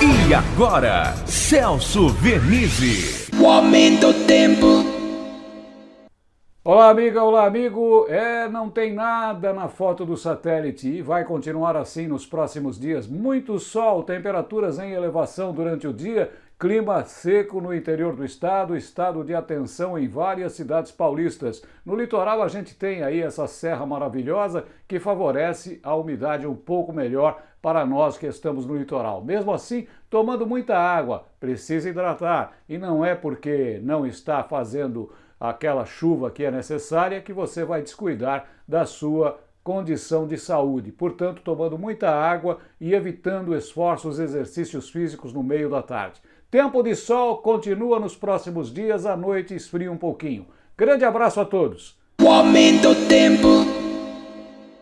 E agora, Celso Vernizzi. O aumento do tempo. Olá, amiga, olá, amigo. É, não tem nada na foto do satélite e vai continuar assim nos próximos dias. Muito sol, temperaturas em elevação durante o dia, clima seco no interior do estado, estado de atenção em várias cidades paulistas. No litoral, a gente tem aí essa serra maravilhosa que favorece a umidade um pouco melhor para nós que estamos no litoral. Mesmo assim, tomando muita água, precisa hidratar. E não é porque não está fazendo aquela chuva que é necessária que você vai descuidar da sua condição de saúde. Portanto, tomando muita água e evitando esforços, exercícios físicos no meio da tarde. Tempo de sol continua nos próximos dias, à noite esfria um pouquinho. Grande abraço a todos. O aumento do tempo.